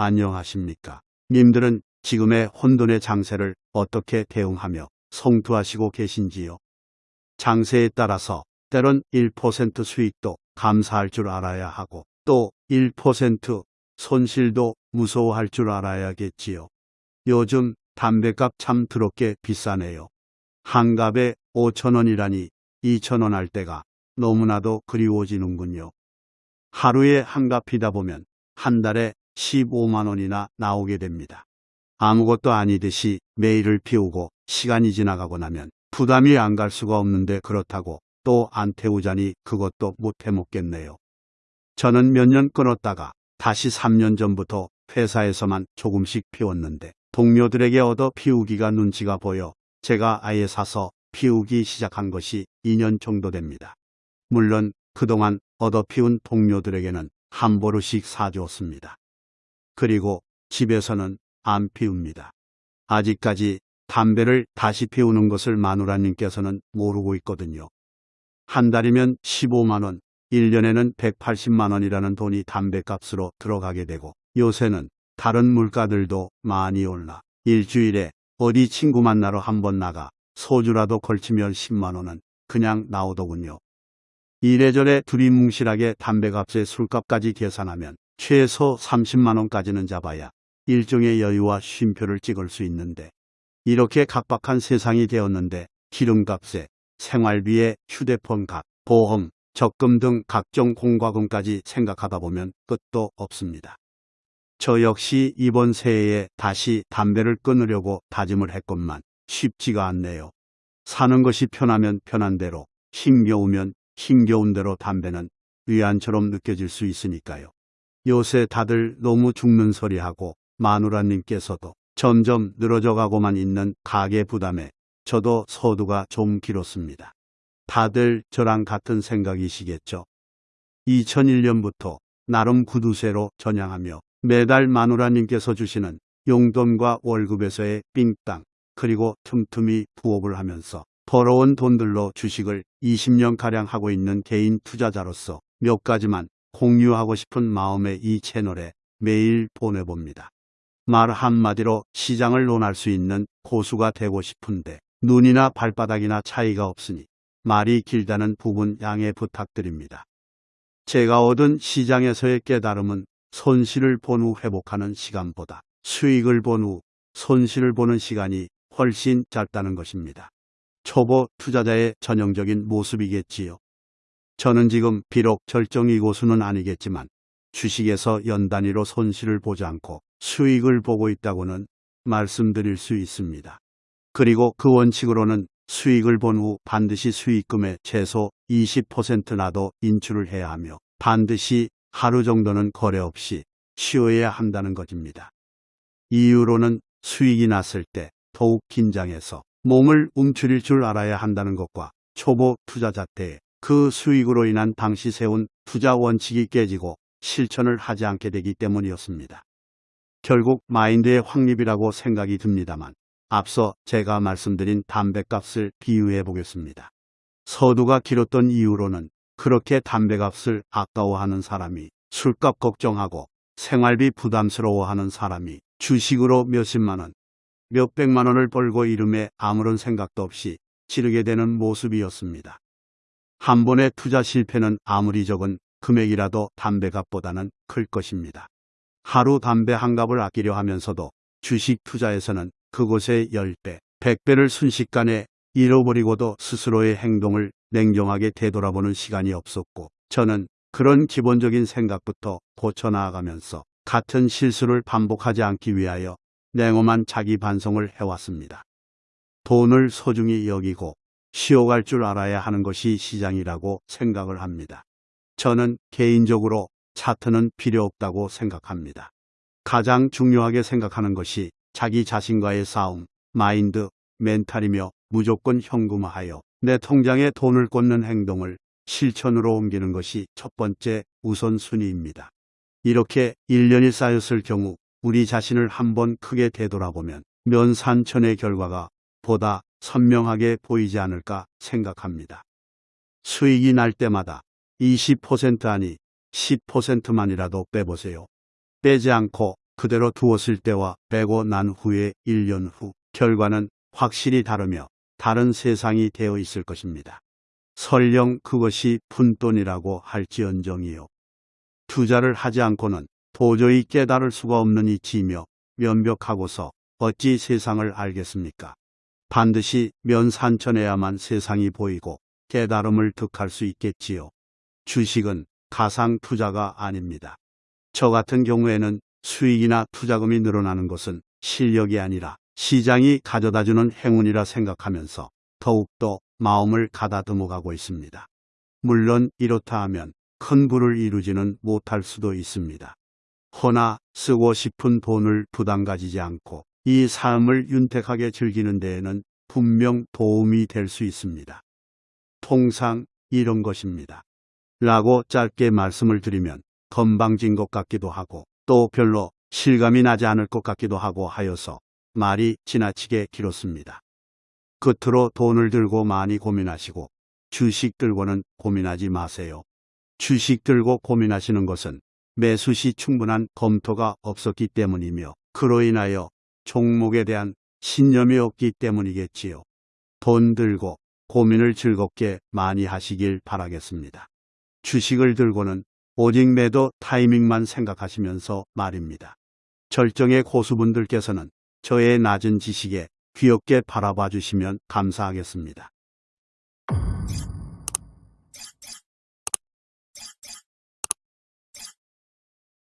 안녕하십니까. 님들은 지금의 혼돈의 장세를 어떻게 대응하며 성투하시고 계신지요? 장세에 따라서 때론 1% 수익도 감사할 줄 알아야 하고 또 1% 손실도 무서워할 줄 알아야겠지요. 요즘 담배값 참 더럽게 비싸네요. 한 갑에 5천원이라니 2천원 할 때가 너무나도 그리워지는군요. 하루에 한갑 피다 보면 한 달에 15만 원이나 나오게 됩니다. 아무것도 아니듯이 매일을 피우고 시간이 지나가고 나면 부담이 안 갈 수가 없는데 그렇다고 또 안 태우자니 그것도 못 해먹겠네요. 저는 몇 년 끊었다가 다시 3년 전부터 회사에서만 조금씩 피웠는데 동료들에게 얻어 피우기가 눈치가 보여 제가 아예 사서 피우기 시작한 것이 2년 정도 됩니다. 물론 그동안 얻어 피운 동료들에게는 한 보루씩 사주었습니다. 그리고 집에서는 안 피웁니다. 아직까지 담배를 다시 피우는 것을 마누라님께서는 모르고 있거든요. 한 달이면 15만원, 1년에는 180만원이라는 돈이 담배값으로 들어가게 되고 요새는 다른 물가들도 많이 올라 일주일에 어디 친구 만나러 한 번 나가 소주라도 걸치면 10만원은 그냥 나오더군요. 이래저래 둘이 뭉실하게 담배값에 술값까지 계산하면 최소 30만 원까지는 잡아야 일종의 여유와 쉼표를 찍을 수 있는데 이렇게 각박한 세상이 되었는데 기름값에 생활비에 휴대폰 값, 보험, 적금 등 각종 공과금까지 생각하다 보면 끝도 없습니다. 저 역시 이번 새해에 다시 담배를 끊으려고 다짐을 했건만 쉽지가 않네요. 사는 것이 편하면 편한 대로, 힘겨우면 힘겨운 대로 담배는 위안처럼 느껴질 수 있으니까요. 요새 다들 너무 죽는 소리하고 마누라님께서도 점점 늘어져 가고만 있는 가계 부담에 저도 서두가 좀 길었습니다. 다들 저랑 같은 생각이시겠죠? 2001년부터 나름 구두쇠로 전향하며 매달 마누라님께서 주시는 용돈과 월급에서의 삥땅 그리고 틈틈이 부업을 하면서 벌어온 돈들로 주식을 20년가량 하고 있는 개인 투자자로서 몇 가지만 공유하고 싶은 마음에 이 채널에 매일 보내봅니다. 말 한마디로 시장을 논할 수 있는 고수가 되고 싶은데 눈이나 발바닥이나 차이가 없으니 말이 길다는 부분 양해 부탁드립니다. 제가 얻은 시장에서의 깨달음은 손실을 본 후 회복하는 시간보다 수익을 본 후 손실을 보는 시간이 훨씬 짧다는 것입니다. 초보 투자자의 전형적인 모습이겠지요. 저는 지금 비록 절정이 고수는 아니겠지만 주식에서 연 단위로 손실을 보지 않고 수익을 보고 있다고는 말씀드릴 수 있습니다. 그리고 그 원칙으로는 수익을 본 후 반드시 수익금의 최소 20%나도 인출을 해야 하며 반드시 하루 정도는 거래 없이 쉬어야 한다는 것입니다. 이유로는 수익이 났을 때 더욱 긴장해서 몸을 움츠릴 줄 알아야 한다는 것과 초보 투자자 때 그 수익으로 인한 당시 세운 투자 원칙이 깨지고 실천을 하지 않게 되기 때문이었습니다. 결국 마인드의 확립이라고 생각이 듭니다만 앞서 제가 말씀드린 담배값을 비유해 보겠습니다. 서두가 길었던 이유로는 그렇게 담배값을 아까워하는 사람이 술값 걱정하고 생활비 부담스러워하는 사람이 주식으로 몇십만 원, 몇백만 원을 벌고 이름에 아무런 생각도 없이 지르게 되는 모습이었습니다. 한 번의 투자 실패는 아무리 적은 금액이라도 담배값보다는 클 것입니다. 하루 담배 한 갑을 아끼려 하면서도 주식 투자에서는 그곳의 10배, 100배를 순식간에 잃어버리고도 스스로의 행동을 냉정하게 되돌아보는 시간이 없었고 저는 그런 기본적인 생각부터 고쳐나가면서 같은 실수를 반복하지 않기 위하여 냉엄한 자기 반성을 해왔습니다. 돈을 소중히 여기고 쉬어갈 줄 알아야 하는 것이 시장이라고 생각을 합니다. 저는 개인적으로 차트는 필요 없다고 생각합니다. 가장 중요하게 생각하는 것이 자기 자신과의 싸움, 마인드, 멘탈이며 무조건 현금화하여 내 통장에 돈을 꽂는 행동을 실천으로 옮기는 것이 첫 번째 우선순위입니다. 이렇게 1년이 쌓였을 경우 우리 자신을 한번 크게 되돌아보면 면산천의 결과가 보다 선명하게 보이지 않을까 생각합니다. 수익이 날 때마다 20% 아니 10%만이라도 빼보세요. 빼지 않고 그대로 두었을 때와 빼고 난 후에 1년 후 결과는 확실히 다르며 다른 세상이 되어 있을 것입니다. 설령 그것이 푼돈이라고 할지언정이요. 투자를 하지 않고는 도저히 깨달을 수가 없는 이치이며 면벽하고서 어찌 세상을 알겠습니까? 반드시 면산천해야만 세상이 보이고 깨달음을 득할 수 있겠지요. 주식은 가상 투자가 아닙니다. 저 같은 경우에는 수익이나 투자금이 늘어나는 것은 실력이 아니라 시장이 가져다주는 행운이라 생각하면서 더욱더 마음을 가다듬어 가고 있습니다. 물론 이렇다 하면 큰 부를 이루지는 못할 수도 있습니다. 허나 쓰고 싶은 돈을 부담 가지지 않고 이 삶을 윤택하게 즐기는 데에는 분명 도움이 될 수 있습니다. 통상 이런 것입니다. 라고 짧게 말씀을 드리면 건방진 것 같기도 하고 또 별로 실감이 나지 않을 것 같기도 하고 하여서 말이 지나치게 길었습니다. 끝으로 돈을 들고 많이 고민하시고 주식 들고는 고민하지 마세요. 주식 들고 고민하시는 것은 매수 시 충분한 검토가 없었기 때문이며 그로 인하여 종목에 대한 신념이 없기 때문이겠지요. 돈 들고 고민을 즐겁게 많이 하시길 바라겠습니다. 주식을 들고는 오직 매도 타이밍만 생각하시면서 말입니다. 절정의 고수분들께서는 저의 낮은 지식에 귀엽게 바라봐 주시면 감사하겠습니다.